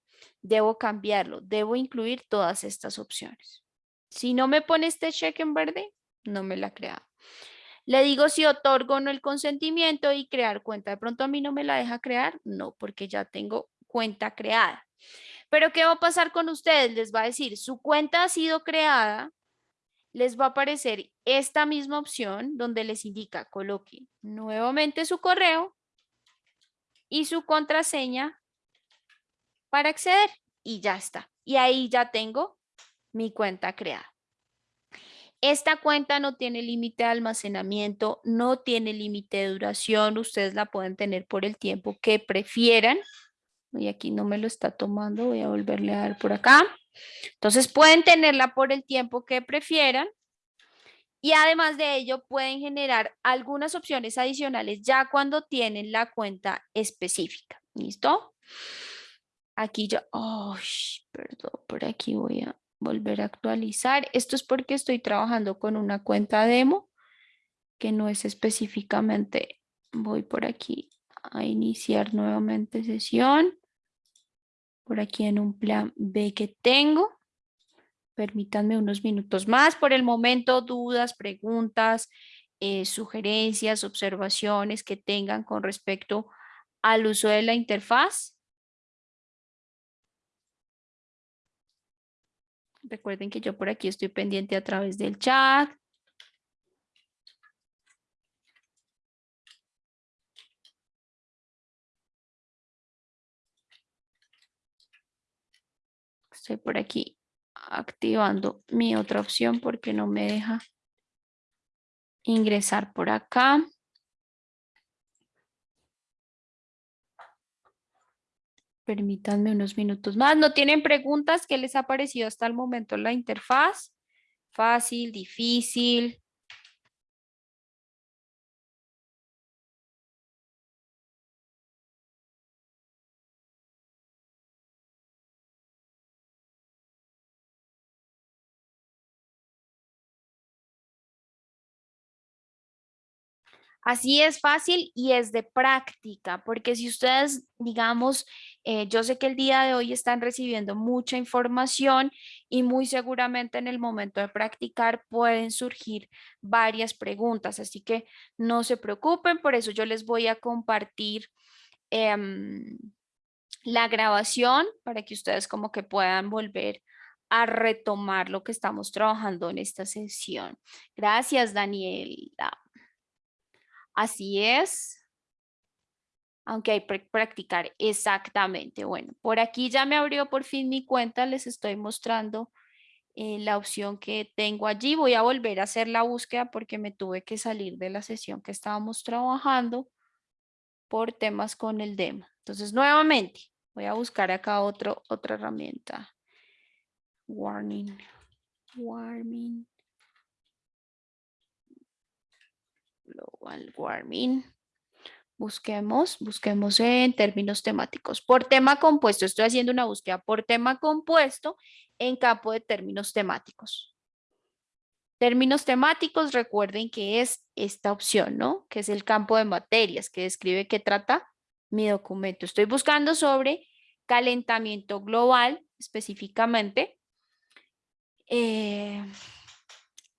debo cambiarlo, debo incluir todas estas opciones. Si no me pone este check en verde, no me la ha. Le digo si otorgo o no el consentimiento y crear cuenta. De pronto a mí no me la deja crear, no, porque ya tengo cuenta creada. Pero ¿qué va a pasar con ustedes? Les va a decir, su cuenta ha sido creada, les va a aparecer esta misma opción donde les indica coloque nuevamente su correo y su contraseña para acceder y ya está. Y ahí ya tengo mi cuenta creada. Esta cuenta no tiene límite de almacenamiento, no tiene límite de duración. Ustedes la pueden tener por el tiempo que prefieran. Y aquí no me lo está tomando, voy a volverle a dar por acá. Entonces pueden tenerla por el tiempo que prefieran. Y además de ello pueden generar algunas opciones adicionales ya cuando tienen la cuenta específica. ¿Listo? Aquí ya, oh, perdón, por aquí voy a volver a actualizar. Esto es porque estoy trabajando con una cuenta demo que no es específicamente, voy por aquí a iniciar nuevamente sesión. Por aquí en un plan B que tengo. Permítanme unos minutos más. Por el momento, dudas, preguntas, eh, sugerencias, observaciones que tengan con respecto al uso de la interfaz. Recuerden que yo por aquí estoy pendiente a través del chat. Estoy por aquí activando mi otra opción porque no me deja ingresar por acá. Permítanme unos minutos más. ¿No tienen preguntas? ¿Qué les ha parecido hasta el momento la interfaz? ¿Fácil, difícil? Así es fácil y es de práctica, porque si ustedes, digamos, eh, yo sé que el día de hoy están recibiendo mucha información y muy seguramente en el momento de practicar pueden surgir varias preguntas, así que no se preocupen, por eso yo les voy a compartir em, la grabación para que ustedes como que puedan volver a retomar lo que estamos trabajando en esta sesión. Gracias, Daniela. Así es. Aunque hay que practicar exactamente. Bueno, por aquí ya me abrió por fin mi cuenta. Les estoy mostrando eh, la opción que tengo allí. Voy a volver a hacer la búsqueda porque me tuve que salir de la sesión que estábamos trabajando por temas con el demo. Entonces, nuevamente, voy a buscar acá otro, otra herramienta. Warning. Warning. Global warming. Busquemos, busquemos en términos temáticos. Por tema compuesto, estoy haciendo una búsqueda por tema compuesto en campo de términos temáticos. Términos temáticos, recuerden que es esta opción, ¿no? Que es el campo de materias que describe qué trata mi documento. Estoy buscando sobre calentamiento global específicamente. Eh,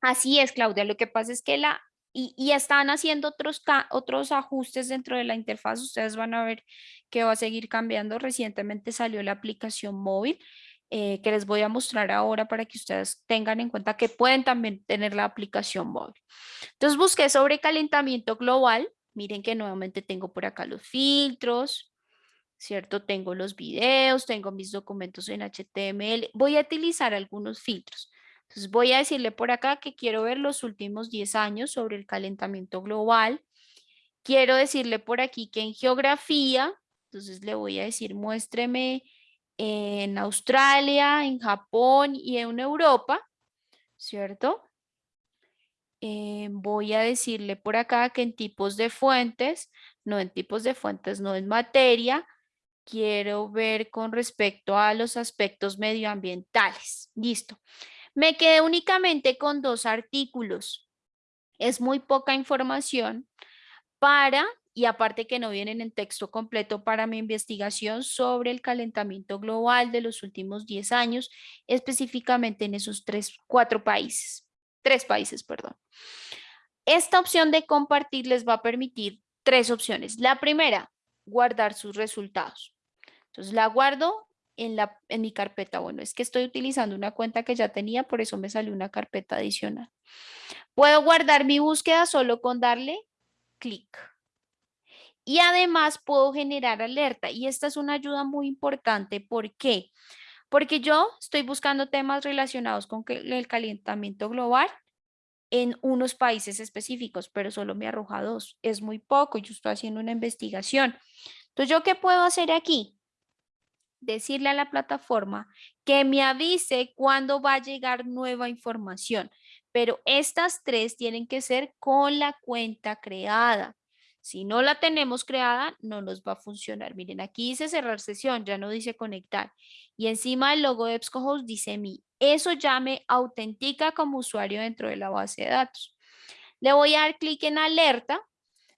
así es, Claudia. Lo que pasa es que la y, están haciendo otros, otros ajustes dentro de la interfaz. Ustedes van a ver que va a seguir cambiando. Recientemente salió la aplicación móvil eh, que les voy a mostrar ahora para que ustedes tengan en cuenta que pueden también tener la aplicación móvil. Entonces busqué sobre calentamiento global. Miren que nuevamente tengo por acá los filtros, ¿cierto? Tengo los videos, tengo mis documentos en HTML. Voy a utilizar algunos filtros. Entonces voy a decirle por acá que quiero ver los últimos 10 años sobre el calentamiento global. Quiero decirle por aquí que en geografía, entonces le voy a decir muéstreme en Australia, en Japón y en Europa, ¿cierto? Eh, voy a decirle por acá que en tipos de fuentes, no en tipos de fuentes, no en materia, quiero ver con respecto a los aspectos medioambientales. Listo. Me quedé únicamente con dos artículos. Es muy poca información para, y aparte que no vienen en texto completo para mi investigación sobre el calentamiento global de los últimos 10 años, específicamente en esos tres, cuatro países, tres países, perdón. Esta opción de compartir les va a permitir tres opciones. La primera, guardar sus resultados. Entonces la guardo en, la, en mi carpeta. Bueno, es que estoy utilizando una cuenta que ya tenía, por eso me salió una carpeta adicional. Puedo guardar mi búsqueda solo con darle clic. Y además puedo generar alerta. Y esta es una ayuda muy importante. ¿Por qué? Porque yo estoy buscando temas relacionados con el calentamiento global en unos países específicos, pero solo me arroja dos. Es muy poco. Yo estoy haciendo una investigación. Entonces, ¿yo qué puedo hacer aquí? Decirle a la plataforma que me avise cuándo va a llegar nueva información. Pero estas tres tienen que ser con la cuenta creada. Si no la tenemos creada, no nos va a funcionar. Miren, aquí dice cerrar sesión, ya no dice conectar. Y encima del logo de EBSCOhost dice mi. Eso ya me autentica como usuario dentro de la base de datos. Le voy a dar clic en alerta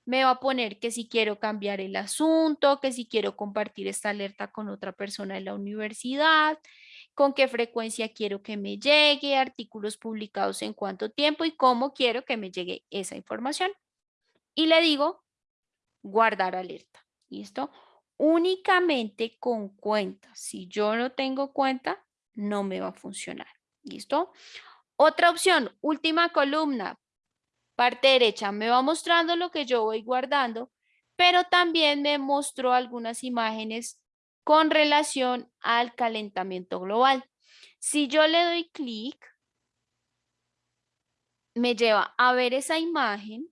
me va a poner que si quiero cambiar el asunto, que si quiero compartir esta alerta con otra persona de la universidad, con qué frecuencia quiero que me llegue, artículos publicados en cuánto tiempo y cómo quiero que me llegue esa información. Y le digo guardar alerta. ¿Listo? Únicamente con cuenta. Si yo no tengo cuenta, no me va a funcionar. ¿Listo? Otra opción, última columna, Parte derecha me va mostrando lo que yo voy guardando, pero también me mostró algunas imágenes con relación al calentamiento global. Si yo le doy clic, me lleva a ver esa imagen,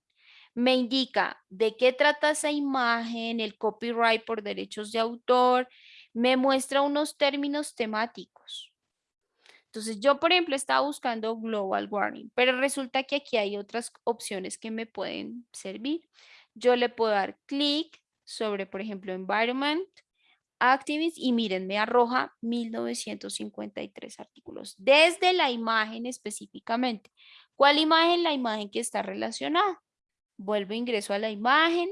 me indica de qué trata esa imagen, el copyright por derechos de autor, me muestra unos términos temáticos. Entonces yo, por ejemplo, estaba buscando global warming, pero resulta que aquí hay otras opciones que me pueden servir. Yo le puedo dar clic sobre, por ejemplo, environment, activists y miren, me arroja 1953 artículos desde la imagen específicamente. ¿Cuál imagen? La imagen que está relacionada. Vuelvo, ingreso a la imagen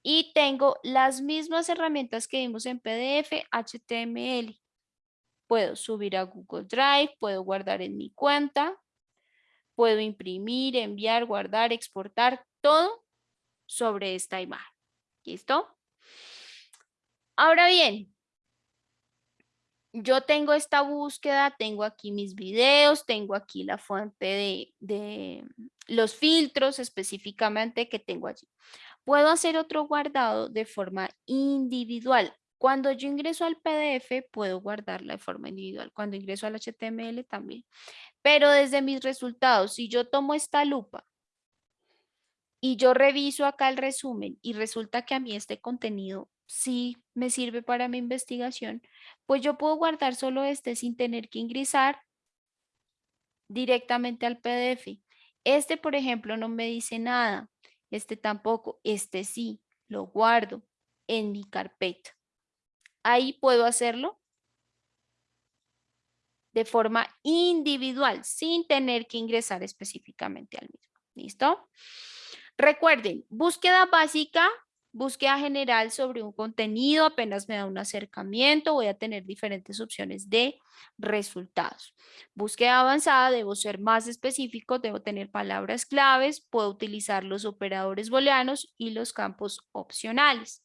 y tengo las mismas herramientas que vimos en PDF, HTML. Puedo subir a Google Drive, puedo guardar en mi cuenta, puedo imprimir, enviar, guardar, exportar, todo sobre esta imagen. ¿Listo? Ahora bien, yo tengo esta búsqueda, tengo aquí mis videos, tengo aquí la fuente de, los filtros específicamente que tengo allí. Puedo hacer otro guardado de forma individual. Cuando yo ingreso al PDF, puedo guardarla de forma individual. Cuando ingreso al HTML también. Pero desde mis resultados, si yo tomo esta lupa y yo reviso acá el resumen y resulta que a mí este contenido sí me sirve para mi investigación, pues yo puedo guardar solo este sin tener que ingresar directamente al PDF. Este, por ejemplo, no me dice nada. Este tampoco. Este sí, lo guardo en mi carpeta ahí puedo hacerlo de forma individual, sin tener que ingresar específicamente al mismo. ¿Listo? Recuerden, búsqueda básica, búsqueda general sobre un contenido, apenas me da un acercamiento, voy a tener diferentes opciones de resultados. Búsqueda avanzada, debo ser más específico, debo tener palabras claves, puedo utilizar los operadores booleanos y los campos opcionales.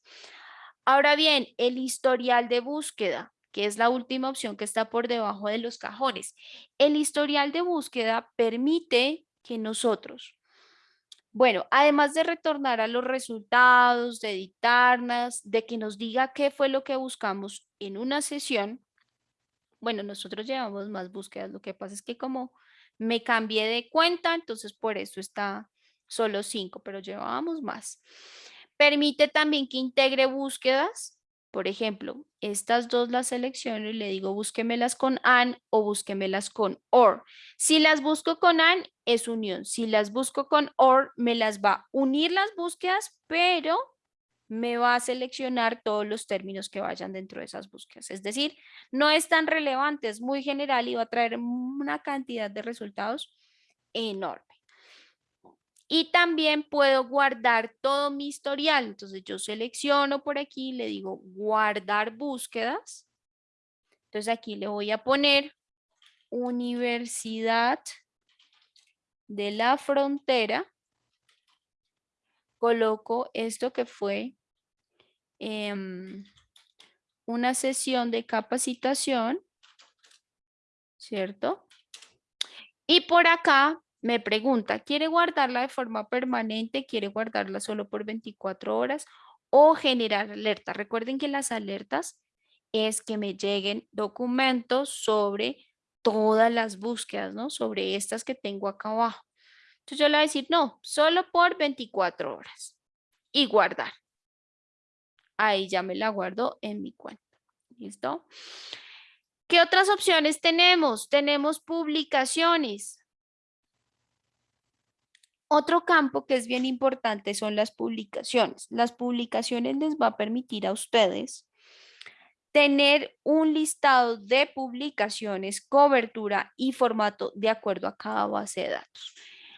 Ahora bien, el historial de búsqueda, que es la última opción que está por debajo de los cajones. El historial de búsqueda permite que nosotros, bueno, además de retornar a los resultados, de editarnos, de que nos diga qué fue lo que buscamos en una sesión, bueno, nosotros llevamos más búsquedas, lo que pasa es que como me cambié de cuenta, entonces por eso está solo cinco, pero llevábamos más. Permite también que integre búsquedas. Por ejemplo, estas dos las selecciono y le digo búsquemelas con AN o búsquemelas con OR. Si las busco con AN es unión. Si las busco con OR me las va a unir las búsquedas, pero me va a seleccionar todos los términos que vayan dentro de esas búsquedas. Es decir, no es tan relevante, es muy general y va a traer una cantidad de resultados enorme. Y también puedo guardar todo mi historial. Entonces yo selecciono por aquí, le digo guardar búsquedas. Entonces aquí le voy a poner Universidad de la Frontera. Coloco esto que fue em, una sesión de capacitación, ¿cierto? Y por acá me pregunta, ¿quiere guardarla de forma permanente? ¿Quiere guardarla solo por 24 horas? O generar alertas. Recuerden que las alertas es que me lleguen documentos sobre todas las búsquedas, ¿no? Sobre estas que tengo acá abajo. Entonces yo le voy a decir, no, solo por 24 horas. Y guardar. Ahí ya me la guardo en mi cuenta. ¿Listo? ¿Qué otras opciones tenemos? Tenemos publicaciones. Otro campo que es bien importante son las publicaciones. Las publicaciones les va a permitir a ustedes tener un listado de publicaciones, cobertura y formato de acuerdo a cada base de datos.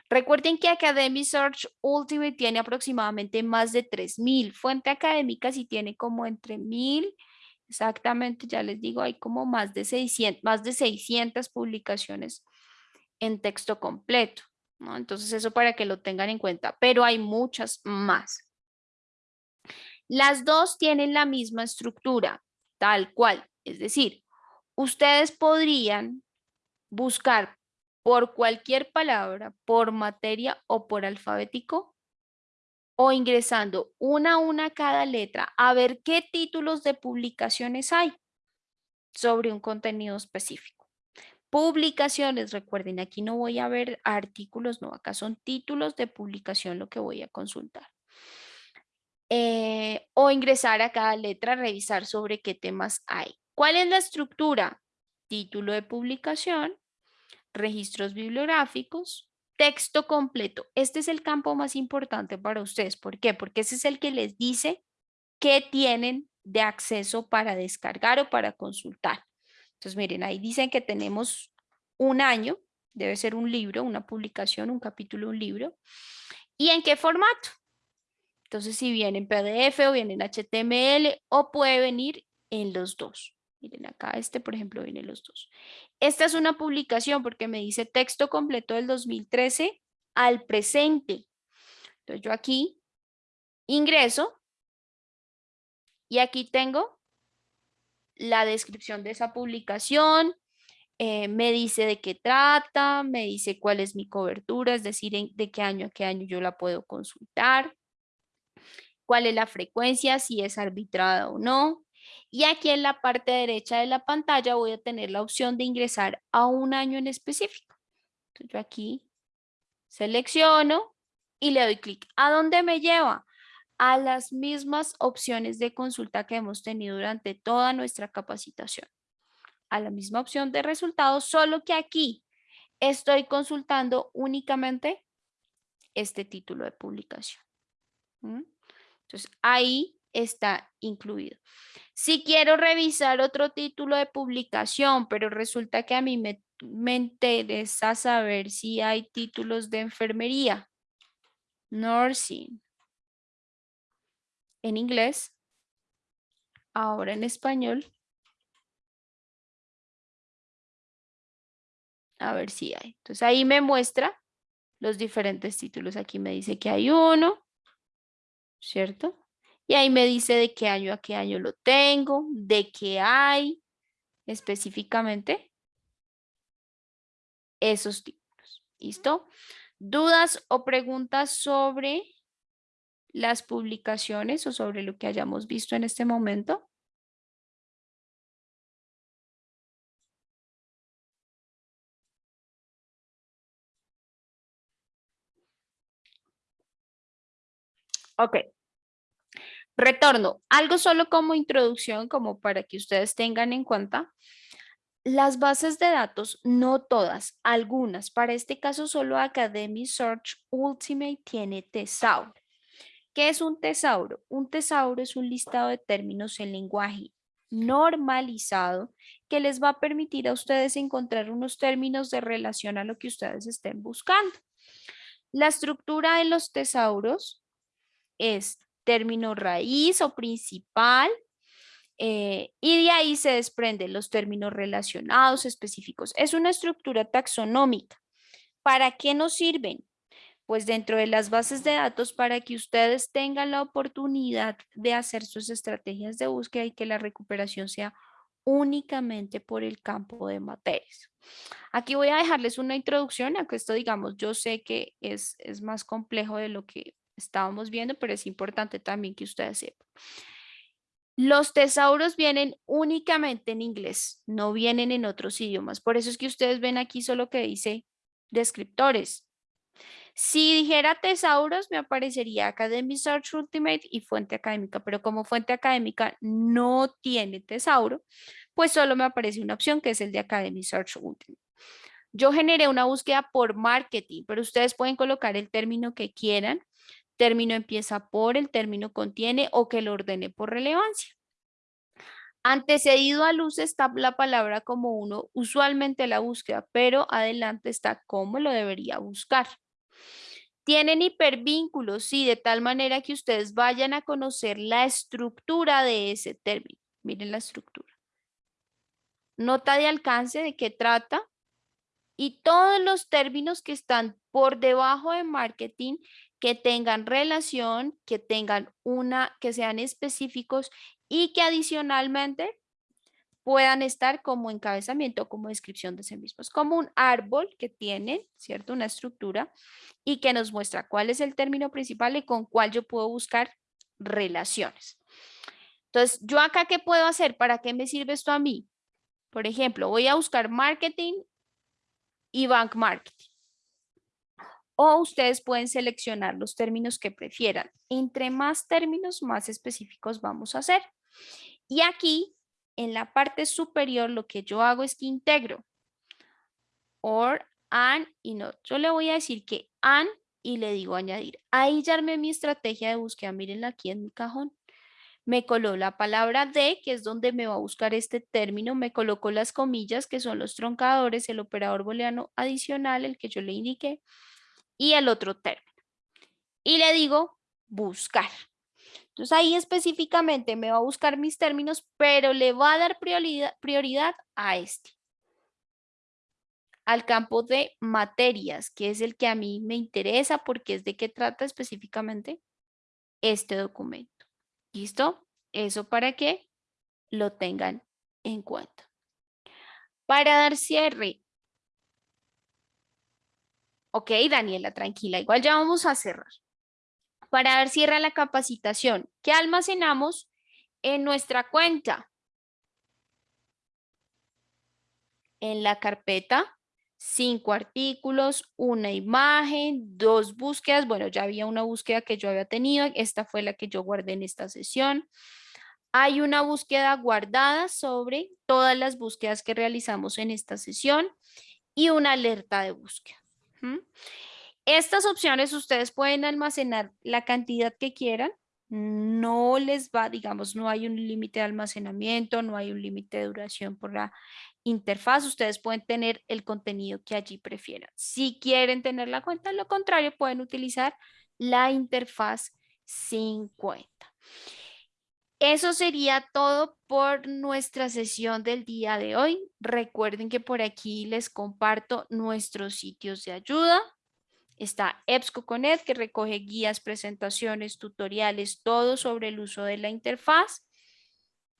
Recuerden que Academy Search Ultimate tiene aproximadamente más de 3.000. Fuente académica sí tiene como entre 1.000, exactamente, ya les digo, hay como más de 600, más de 600 publicaciones en texto completo. Entonces eso para que lo tengan en cuenta, pero hay muchas más. Las dos tienen la misma estructura, tal cual. Es decir, ustedes podrían buscar por cualquier palabra, por materia o por alfabético, o ingresando una a una cada letra a ver qué títulos de publicaciones hay sobre un contenido específico. Publicaciones, recuerden, aquí no voy a ver artículos, no, acá son títulos de publicación lo que voy a consultar. eh, o ingresar a cada letra, revisar sobre qué temas hay. ¿Cuál es la estructura? Título de publicación, registros bibliográficos, texto completo. Este es el campo más importante para ustedes. ¿Por qué? Porque ese es el que les dice qué tienen de acceso para descargar o para consultar. Entonces, miren, ahí dicen que tenemos un año, debe ser un libro, una publicación, un capítulo, un libro. ¿Y en qué formato? Entonces, si viene en PDF o viene en HTML o puede venir en los dos. Miren acá, este por ejemplo viene en los dos. Esta es una publicación porque me dice texto completo del 2013 al presente. Entonces yo aquí ingreso y aquí tengo la descripción de esa publicación, eh, me dice de qué trata, me dice cuál es mi cobertura, es decir, de qué año a qué año yo la puedo consultar cuál es la frecuencia, si es arbitrada o no. Y aquí en la parte derecha de la pantalla voy a tener la opción de ingresar a un año en específico. Entonces yo aquí selecciono y le doy clic. ¿A dónde me lleva? A las mismas opciones de consulta que hemos tenido durante toda nuestra capacitación. A la misma opción de resultados, solo que aquí estoy consultando únicamente este título de publicación. Entonces, ahí está incluido. Si quiero revisar otro título de publicación, pero resulta que a mí me, me interesa saber si hay títulos de enfermería, nursing, en inglés, ahora en español. A ver si hay. Entonces ahí me muestra los diferentes títulos. Aquí me dice que hay uno, ¿cierto? Y ahí me dice de qué año a qué año lo tengo, de qué hay específicamente esos títulos. ¿Listo? ¿Dudas o preguntas sobre las publicaciones o sobre lo que hayamos visto en este momento? Ok. Retorno. Algo solo como introducción, como para que ustedes tengan en cuenta. Las bases de datos, no todas, algunas. Para este caso, solo Academy Search Ultimate tiene tesauro. ¿Qué es un tesauro? Un tesauro es un listado de términos en lenguaje normalizado que les va a permitir a ustedes encontrar unos términos de relación a lo que ustedes estén buscando. La estructura de los tesauros es término raíz o principal, eh, y de ahí se desprenden los términos relacionados específicos. Es una estructura taxonómica. ¿Para qué nos sirven? Pues dentro de las bases de datos para que ustedes tengan la oportunidad de hacer sus estrategias de búsqueda y que la recuperación sea únicamente por el campo de materias. Aquí voy a dejarles una introducción a esto, digamos, yo sé que es, es más complejo de lo que estábamos viendo, pero es importante también que ustedes sepan. Los tesauros vienen únicamente en inglés, no vienen en otros idiomas. Por eso es que ustedes ven aquí solo que dice descriptores. Si dijera tesauros, me aparecería Academy Search Ultimate y fuente académica, pero como fuente académica no tiene tesauro, pues solo me aparece una opción que es el de Academy Search Ultimate. Yo generé una búsqueda por marketing, pero ustedes pueden colocar el término que quieran término empieza por, el término contiene o que lo ordene por relevancia. Antecedido a luz está la palabra como uno, usualmente la búsqueda, pero adelante está cómo lo debería buscar. Tienen hipervínculos, sí, de tal manera que ustedes vayan a conocer la estructura de ese término. Miren la estructura. Nota de alcance, de qué trata, y todos los términos que están por debajo de marketing que tengan relación, que tengan una, que sean específicos y que adicionalmente puedan estar como encabezamiento, como descripción de sí mismos, como un árbol que tiene, ¿cierto? Una estructura y que nos muestra cuál es el término principal y con cuál yo puedo buscar relaciones. Entonces, ¿yo acá qué puedo hacer? ¿Para qué me sirve esto a mí? Por ejemplo, voy a buscar marketing y bank marketing. o ustedes pueden seleccionar los términos que prefieran. Entre más términos, más específicos vamos a hacer. Y aquí, en la parte superior, lo que yo hago es que integro or, and y not. Yo le voy a decir que and y le digo añadir. Ahí ya armé mi estrategia de búsqueda. Mírenla aquí en mi cajón. Me coló la palabra de, que es donde me va a buscar este término. Me colocó las comillas, que son los troncadores, el operador booleano adicional, el que yo le indiqué y el otro término. Y le digo buscar. Entonces ahí específicamente me va a buscar mis términos, pero le va a dar prioridad, a este. Al campo de materias, que es el que a mí me interesa porque es de qué trata específicamente este documento. ¿Listo? Eso para que lo tengan en cuenta. Para dar cierre Ok, Daniela, tranquila, igual ya vamos a cerrar. Para dar cierre a la capacitación, ¿qué almacenamos en nuestra cuenta? En la carpeta, cinco artículos, una imagen, dos búsquedas. Bueno, ya había una búsqueda que yo había tenido, esta fue la que yo guardé en esta sesión. Hay una búsqueda guardada sobre todas las búsquedas que realizamos en esta sesión y una alerta de búsqueda. Estas opciones ustedes pueden almacenar la cantidad que quieran. No les va, digamos, no hay un límite de almacenamiento, no hay un límite de duración por la interfaz. Ustedes pueden tener el contenido que allí prefieran. Si quieren tener la cuenta, lo contrario, pueden utilizar la interfaz 50. Eso sería todo por nuestra sesión del día de hoy. Recuerden que por aquí les comparto nuestros sitios de ayuda. Está EBSCO.net que recoge guías, presentaciones, tutoriales, todo sobre el uso de la interfaz.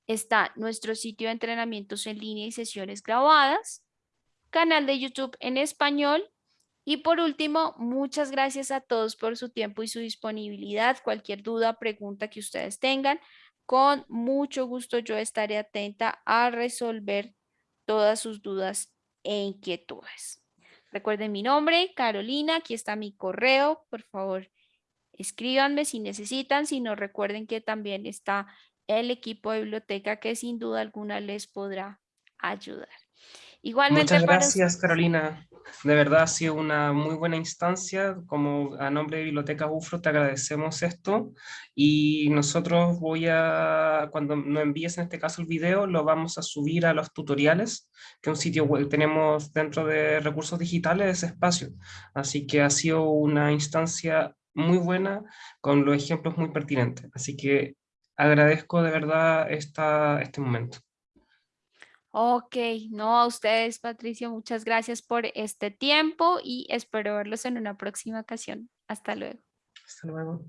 Está nuestro sitio de entrenamientos en línea y sesiones grabadas. Canal de YouTube en español. Y por último, muchas gracias a todos por su tiempo y su disponibilidad. Cualquier duda, pregunta que ustedes tengan, con mucho gusto yo estaré atenta a resolver todas sus dudas e inquietudes. Recuerden mi nombre, Carolina, aquí está mi correo, por favor escríbanme si necesitan, si no recuerden que también está el equipo de biblioteca que sin duda alguna les podrá ayudar. Igualmente Muchas gracias Carolina, de verdad ha sido una muy buena instancia, como a nombre de Biblioteca UFRO te agradecemos esto. Y nosotros voy a, cuando nos envíes en este caso el video, lo vamos a subir a los tutoriales, que es un sitio web, tenemos dentro de recursos digitales ese espacio, así que ha sido una instancia muy buena con los ejemplos muy pertinentes, así que agradezco de verdad esta, este momento. Ok, no a ustedes, Patricio, muchas gracias por este tiempo y espero verlos en una próxima ocasión. Hasta luego. Hasta luego.